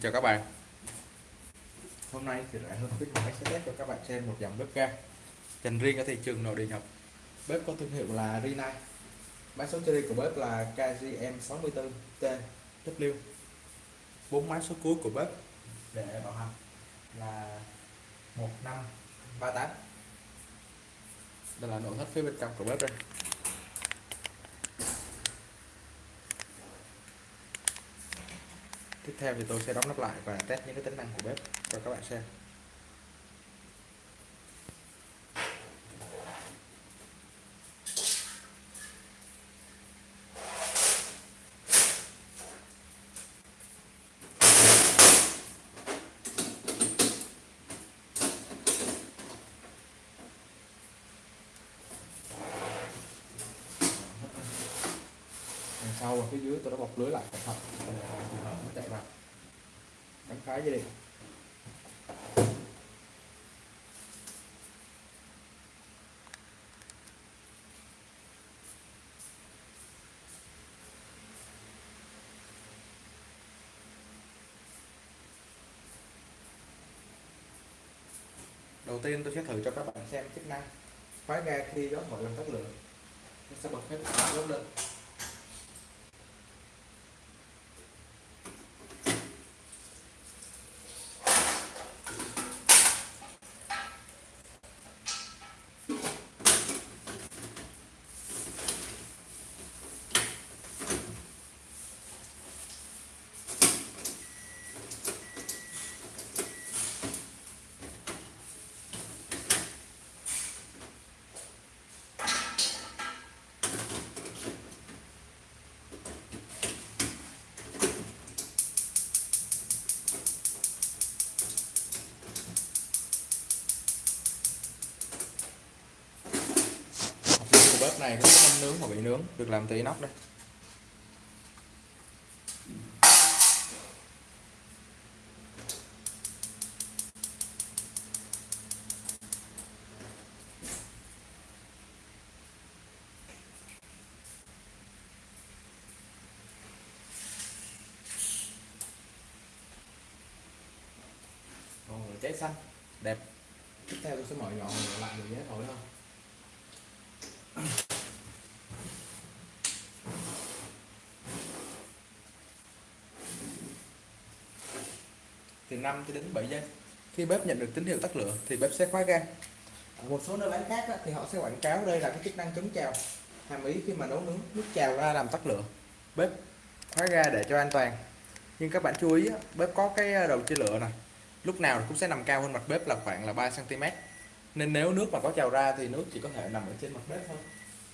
Xin chào các bạn. Hôm nay thì lại hơn khuyến mãi sẽ test cho các bạn xem một dòng bếp ga dành riêng ở thị trường nội địa nhập Bếp có thương hiệu là Rina. Mã số series của bếp là KGM64TW bốn mã số cuối của bếp để bảo hành là 1538 Đây là nội thất phía bên trong của bếp đây. Tiếp theo thì tôi sẽ đóng nắp lại và test những cái tính năng của bếp cho các bạn xem. Đằng sau và phía dưới tôi đã bọc lưới lại, cẩn thận. Để trường hợp nó chạy vào. Đánh cái dây điện. Đầu tiên tôi sẽ thử cho các bạn xem chức năng. Khóa ga khi gió thổi làm tắt lửa. Nó sẽ bật hết cả đốt lên. Này cũng không nướng mà bị nướng. Được làm từ nóc đây cháy xanh. Đẹp. Tiếp theo tôi sẽ mở nhỏ lại được nhé thổi không 5 cho đến 7 giây. Khi bếp nhận được tín hiệu tắt lửa thì bếp sẽ khóa ga. Ở một số nơi bán khác á, thì họ sẽ quảng cáo đây là cái chức năng chống trào. Hàm ý khi mà nấu nướng nước trào ra làm tắt lửa. Bếp khóa ga để cho an toàn. Nhưng các bạn chú ý á, bếp có cái ờ, đầu chia lửa này lúc nào cũng sẽ nằm cao hơn mặt bếp là khoảng là 3 cm nên nếu nước mà có trào ra thì nước chỉ có thể nằm ở trên mặt bếp thôi.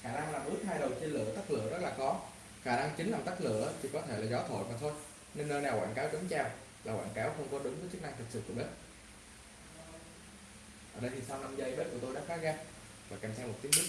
Khả năng làm ướt hai đầu chia lửa tắt lửa rất là có khả năng chính làm tắt lửa thì có thể là gió thổi mà thôi. Nên nơi nào quảng cáo chống trào là quảng cáo không có đúng với chức năng thực sự của bếp. Ở đây thì sau 5 giây, bếp của tôi đã khóa ga và kèm theo một tiếng bếp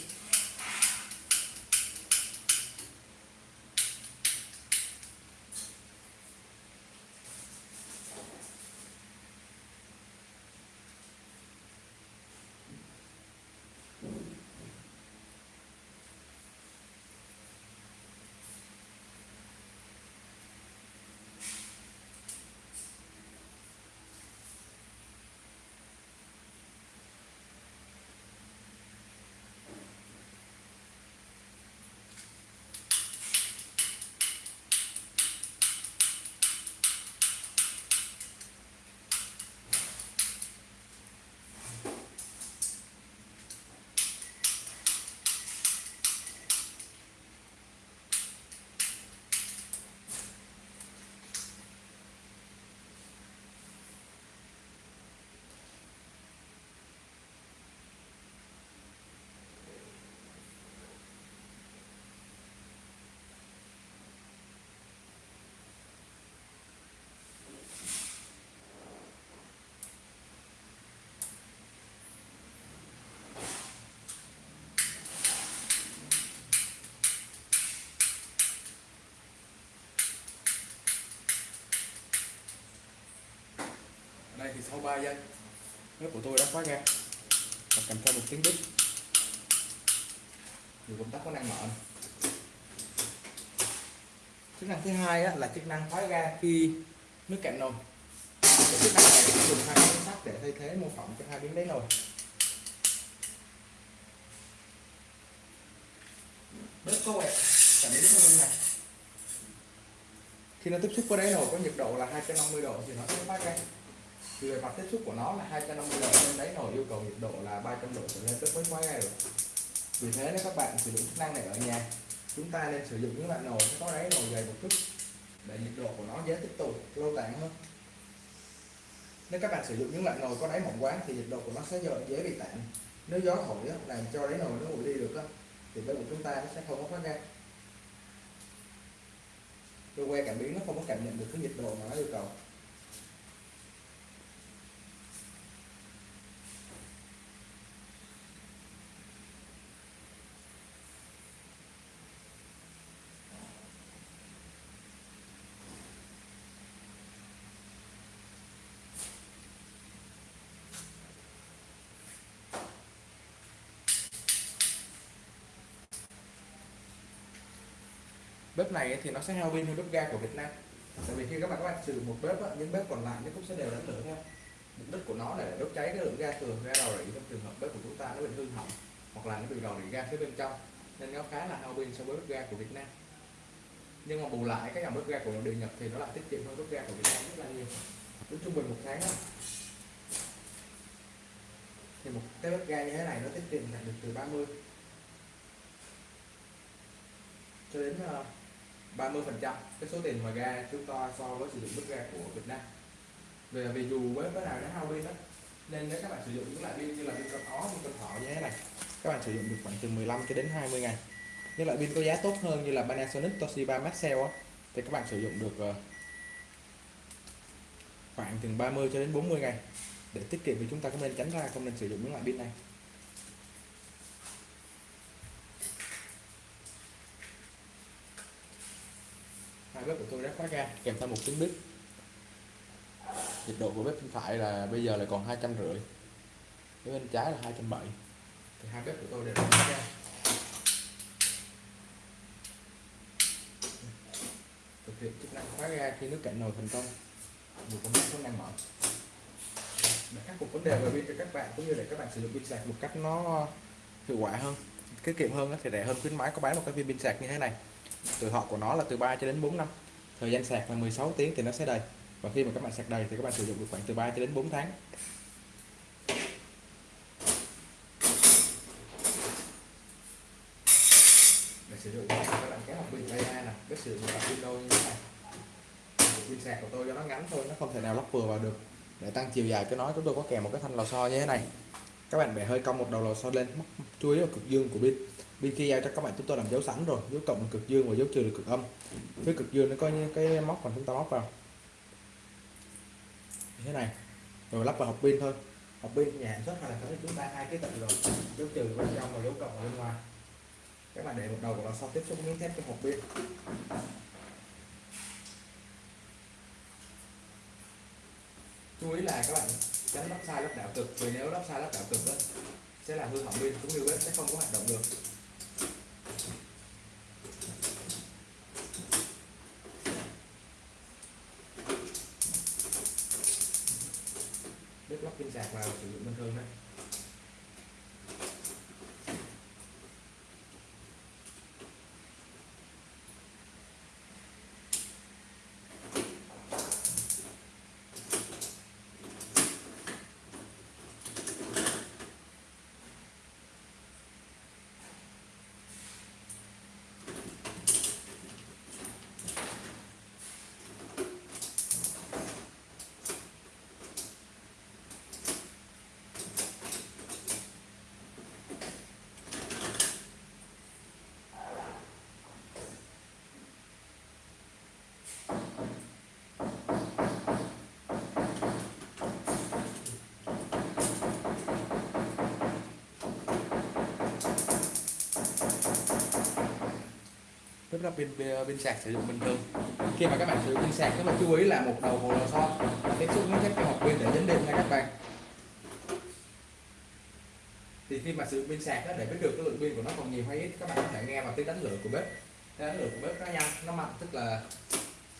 thì sau 3 giây bếp của tôi đã khóa ga và kèm theo một tiếng bít. Thì công tắc có năng mở. Chức năng thứ hai á, là chức năng khóa ga khi nước cạn nồi. Cái chức năng này dùng hai miếng sắt để thay thế mô phỏng cho hai miếng đáy nồi. Bếp có quẹt cảm biến thông này khi nó tiếp xúc với đáy nồi có nhiệt độ là 250 độ thì nó sẽ phát ra thì về mặt tiếp xúc của nó là 250 độ nên đáy nồi yêu cầu nhiệt độ là 300 độ trở lên tức mới khóa ngay được vì thế nếu các bạn sử dụng chức năng này ở nhà. Chúng ta nên sử dụng những loại nồi có đáy nồi dày một chút để nhiệt độ của nó dễ tích tụ lâu tản hơn. Nếu các bạn sử dụng những loại nồi có đáy mỏng quá thì nhiệt độ của nó sẽ dễ, bị tản. Nếu gió thổi làm cho đáy nồi nó nguội đi được thì bếp của chúng ta nó sẽ không có phát ra. Cơ que cảm biến nó không có cảm nhận được cái nhiệt độ mà nó yêu cầu. Bếp này thì nó sẽ hao pin hơn bếp ga của Việt Nam. Tại vì khi các bạn các bạn sử dụng một bếp á, những bếp còn lại nó cũng sẽ đều đánh lửa theo. Mục đích của nó là để đốt cháy cái lượng ga thừa ra rò rỉ trong trường hợp bếp của chúng ta nó bị hư hỏng hoặc là nó bị rò rỉ ga phía bên trong. Nên nó khá là hao pin so với bếp ga của Việt Nam. Nhưng mà bù lại cái dòng bếp ga của điện Nhật thì nó lại tiết kiệm hơn bếp ga của Việt Nam rất là nhiều. Tính trung bình một tháng đó, thì một cái bếp ga như thế này nó tiết kiệm được từ 30 cho đến uh, 30 phần trăm cái số tiền mà ga chúng ta so với sử dụng mức ga của Việt Nam. Về vì dù với cái nào nó hao pin đó nên nếu các bạn sử dụng những loại pin như là pin con ó pin con thỏ như thế này, các bạn sử dụng được khoảng từ 15 cho đến 20 ngày. Những loại pin có giá tốt hơn như là Panasonic, Toshiba, Maxell thì các bạn sử dụng được ờ, khoảng từ 30 cho đến 40 ngày để tiết kiệm thì chúng ta cũng nên tránh ra, không nên sử dụng những loại pin này. Bếp của tôi đã khóa ga kèm theo một tiếng bếp. Nhiệt độ của bếp bên phải là bây giờ là còn hai trăm rưỡi bên trái là hai trăm bảy. Thì hai bếp của tôi đều đã khóa ga thực hiện chức năng khóa ga khi nước cạn nồi thành công. Một công tắc đang mở. Để khắc phục vấn đề về pin cho các bạn, cũng như để các bạn sử dụng pin sạc một cách nó hiệu quả hơn, tiết kiệm hơn thì rẻ hơn khuyến mãi có bán một cái viên pin sạc như thế này tuổi thọ của nó là từ 3 cho đến 4 năm. Thời gian sạc là 16 tiếng thì nó sẽ đầy. Và khi mà các bạn sạc đầy thì các bạn sử dụng được khoảng từ 3 cho đến 4 tháng. Để sử dụng các bạn kéo một bình đây nè. Cái sử dụng pin đôi như thế này. Pin sạc của tôi cho nó ngắn thôi, nó không thể nào lắp vừa vào được. Để tăng chiều dài cho nó chúng tôi có kèm một cái thanh lò xo như thế này. Các bạn bẻ hơi cong một đầu lò xo lên chú ý vào cực dương của pin bên kia giao cho các bạn chúng tôi làm dấu sẵn rồi. Dấu cộng là cực dương và dấu trừ là cực âm. Phía cực dương nó có như cái móc mà chúng ta móc vào. Như thế này. Rồi lắp vào hộp pin thôi. Hộp pin nhà sản xuất hay là có chúng ta hai cái tận rồi. Dấu trừ bên trong và dấu cộng ở bên ngoài. Các bạn để một đầu của nó sau tiếp xúc miếng thép trong hộp pin. Chú ý là các bạn tránh lắp sai lắp đảo cực. Vì nếu lắp sai lắp đảo cực đó, sẽ làm hư hỏng pin cũng như bếp sẽ không có hoạt động được bếp lắp pin sạc vào sử dụng bình thường đấy tức là pin pin sạc sử dụng bình thường. Khi mà các bạn sử dụng pin sạc các bạn chú ý là một đầu hồ lò xo tiếp xúc với cái hộp pin để dính điện nha các bạn. Thì khi mà sử dụng pin sạc đó, để biết được cái lượng pin của nó còn nhiều hay ít các bạn có thể nghe vào tiếng đánh lửa của bếp. Tiếng đánh lửa của bếp nó nhanh nó mạnh tức là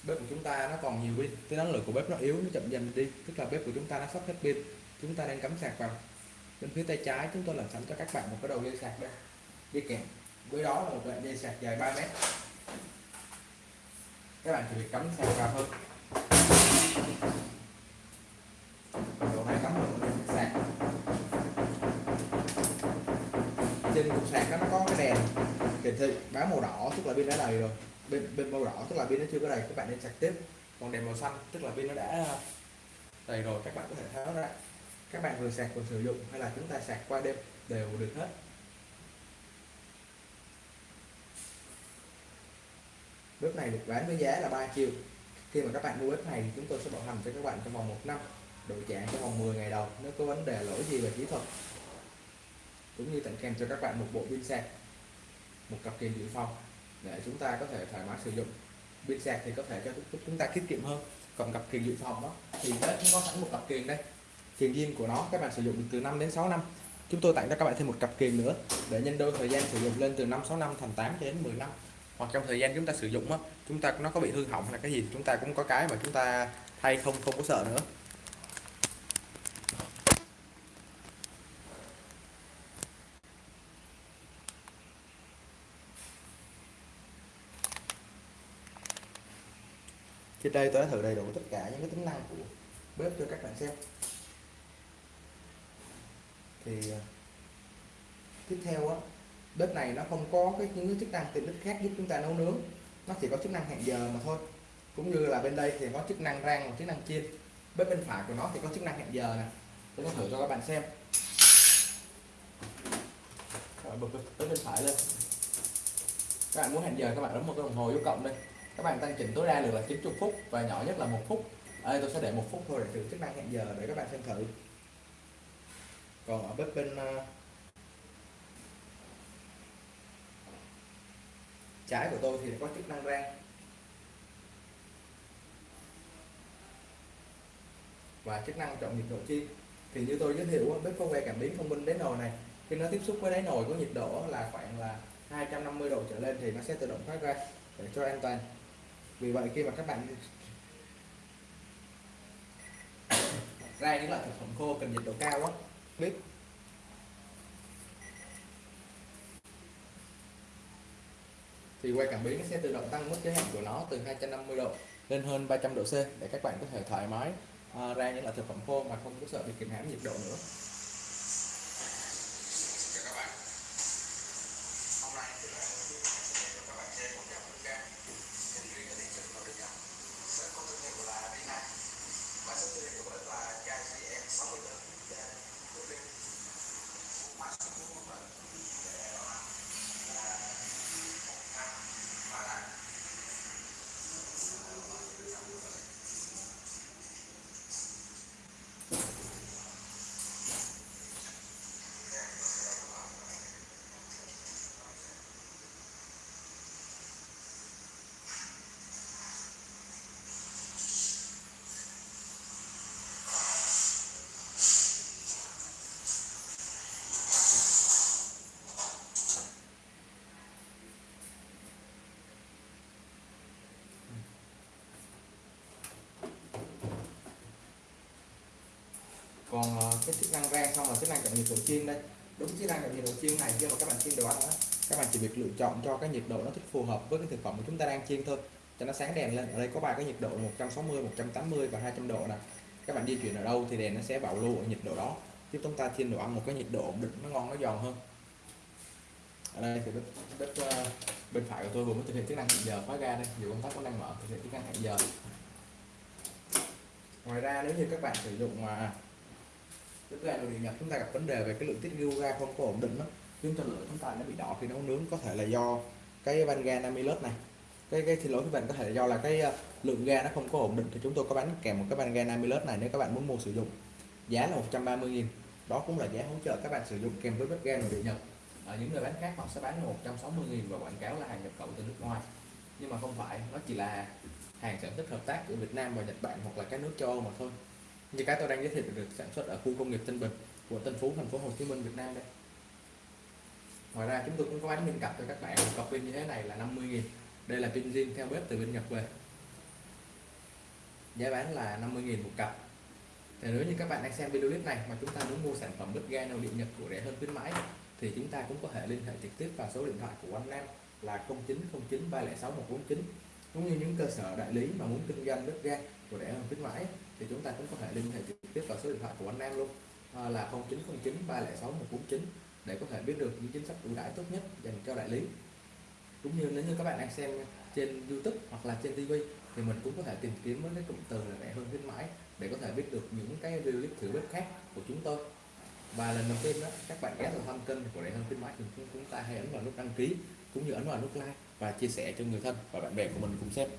bếp của chúng ta nó còn nhiều pin. Tiếng đánh lửa của bếp nó yếu nó chậm dần đi tức là bếp của chúng ta nó sắp hết pin. Chúng ta đang cắm sạc vào. Bên phía tay trái chúng tôi làm sẵn cho các bạn một cái đầu dây sạc đây. Đi kèm với đó là một đoạn dây sạc dài 3 mét các bạn chỉ việc cắm sạc vào thôi. Độ này cắm một sạc. Trên cục sạc đó nó có cái đèn. Hiển thị báo màu đỏ, tức là pin đã đầy rồi. Bên bên màu đỏ, tức là pin nó chưa có đầy. Các bạn nên sạc tiếp. Còn đèn màu xanh, tức là pin nó đã đầy rồi, các bạn có thể tháo ra. Các bạn vừa sạc, vừa sử dụng, hay là chúng ta sạc qua đêm, đều được hết. Bếp này được bán với giá là 3 triệu. Khi mà các bạn mua bếp này thì chúng tôi sẽ bảo hành cho các bạn trong vòng một năm đổi trả trong vòng 10 ngày đầu, nếu có vấn đề lỗi gì về kỹ thuật. Cũng như tặng kèm cho các bạn một bộ pin sạc, một cặp kiềng dự phòng để chúng ta có thể thoải mái sử dụng. Pin sạc thì có thể cho chúng ta tiết kiệm hơn, còn cặp kiềng dự phòng đó thì nó cũng có sẵn một cặp kiềng đây. Kiềng zin của nó các bạn sử dụng được từ 5 đến 6 năm. Chúng tôi tặng cho các bạn thêm một cặp kiềng nữa để nhân đôi thời gian sử dụng lên từ 5 6 năm thành 8 đến 10 năm hoặc trong thời gian chúng ta sử dụng á, chúng ta nó có bị hư hỏng hay là cái gì chúng ta cũng có cái mà chúng ta thay không không có sợ nữa. Trên đây tôi đã thử đầy đủ tất cả những cái tính năng của bếp cho các bạn xem. Thì à, tiếp theo á bếp này nó không có cái, những cái chức năng tiện ích khác giúp chúng ta nấu nướng. Nó chỉ có chức năng hẹn giờ mà thôi. Cũng như là bên đây thì có chức năng rang và chức năng chiên. Bếp bên phải của nó thì có chức năng hẹn giờ nè. Tôi có thử cho các bạn xem. Bật bếp bên phải lên. Các bạn muốn hẹn giờ các bạn bấm một cái đồng hồ dấu cộng đây. Các bạn tăng chỉnh tối đa được là 90 phút và nhỏ nhất là một phút. Ở đây, tôi sẽ để một phút thôi để thử chức năng hẹn giờ để các bạn xem thử. Còn ở bếp bên ờ, trái của tôi thì có chức năng rang. Và chức năng chọn nhiệt độ chiên thì như tôi giới thiệu bếp có que cảm biến thông minh đáy nồi này. Khi nó tiếp xúc với đáy nồi có nhiệt độ là khoảng là 250 độ trở lên thì nó sẽ tự động thoát ra để cho an toàn. Vì vậy khi mà các bạn ra những loại thực phẩm khô cần nhiệt độ cao á bếp thì quay cảm biến sẽ tự động tăng mức giới hạn của nó từ 250 độ lên hơn 300 độ C để các bạn có thể thoải mái à, ra những loại thực phẩm khô mà không có sợ bị kìm hãm nhiệt độ nữa còn ờ, cái chức năng rang xong là chức năng chọn nhiệt độ chiên đây. Đúng chức năng chọn nhiệt độ chiên này khi mà các bạn chiên đồ ăn đó các bạn chỉ việc lựa chọn cho cái nhiệt độ nó thích phù hợp với cái thực phẩm của chúng ta đang chiên thôi cho nó sáng đèn lên. Ở đây có ba cái nhiệt độ 160 180 và 200 độ nè. Các bạn di chuyển ở đâu thì đèn nó sẽ bảo lưu ở nhiệt độ đó giúp chúng ta chiên đồ ăn một cái nhiệt độ ổn định nó ngon nó giòn hơn. Ở đây thì bếp, bếp uh, bên phải của tôi vừa mới thực hiện chức năng hẹn giờ khóa ga đây. Dù công tắc vẫn đang mở thực hiện chức năng hẹn giờ. Ngoài ra nếu như các bạn sử dụng mà bếp ga đồ điện nhập chúng ta gặp vấn đề về cái lượng tiết lưu ga không có ổn định đó. Khiến cho lửa chúng ta nó bị đỏ khi nấu nướng. Có thể là do cái van ga 50 lớp này. Cái cái xin lỗi các bạn có thể là do là cái ờ, lượng ga nó không có ổn định. Thì chúng tôi có bán kèm một cái van ga 50 lớp này nếu các bạn muốn mua sử dụng. Giá là 130 000 đó cũng là giá hỗ trợ các bạn sử dụng kèm với bếp ga nội địa nhập ở những người bán khác họ sẽ bán là 160 000 và quảng cáo là hàng nhập khẩu từ nước ngoài. Nhưng mà không phải, nó chỉ là hàng sản xuất hợp tác của Việt Nam và Nhật Bản hoặc là các nước châu Âu mà thôi như cái tôi đang giới thiệu được sản xuất ở khu công nghiệp Tân Bình của Tân Phú, thành phố Hồ Chí Minh, Việt Nam đây. Ngoài ra, chúng tôi cũng có bán pin cặp cho các bạn. Một cặp pin như thế này là 50 000 đây là pin zin theo bếp từ bên Nhật về. Giá bán là 50.000 một cặp. Thì nếu như các bạn đang xem video clip này mà chúng ta muốn mua sản phẩm bếp ga nồi điện Nhật của rẻ hơn khuyến mãi, thì chúng ta cũng có thể liên hệ trực tiếp vào số điện thoại của anh Nam là 0909 306 149 cũng như những cơ sở đại lý mà muốn kinh doanh bếp ga của rẻ hơn khuyến mãi thì chúng ta cũng có thể liên hệ trực tiếp vào số điện thoại của anh Nam luôn. À, là 0909 306 149 để có thể biết được những chính sách ưu đãi tốt nhất dành cho đại lý. Cũng như nếu như các bạn đang xem trên YouTube hoặc là trên TV thì mình cũng có thể tìm kiếm với cái cụm từ là rẻ hơn khuyến mãi để có thể biết được những cái video clip thử bếp khác của chúng tôi. Và lần đầu tiên đó các bạn ghé vào thăm kênh của rẻ hơn khuyến mãi thì chúng ta hãy ấn vào nút đăng ký cũng như ấn vào nút like và chia sẻ cho người thân và bạn bè của mình cùng xem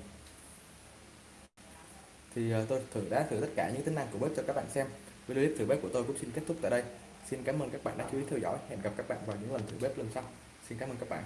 thì ờ, tôi thử đã thử tất cả những tính năng của bếp cho các bạn xem. Video clip thử bếp của tôi cũng xin kết thúc tại đây. Xin cảm ơn các bạn đã chú ý theo dõi. Hẹn gặp các bạn vào những lần thử bếp lần sau. Xin cảm ơn các bạn.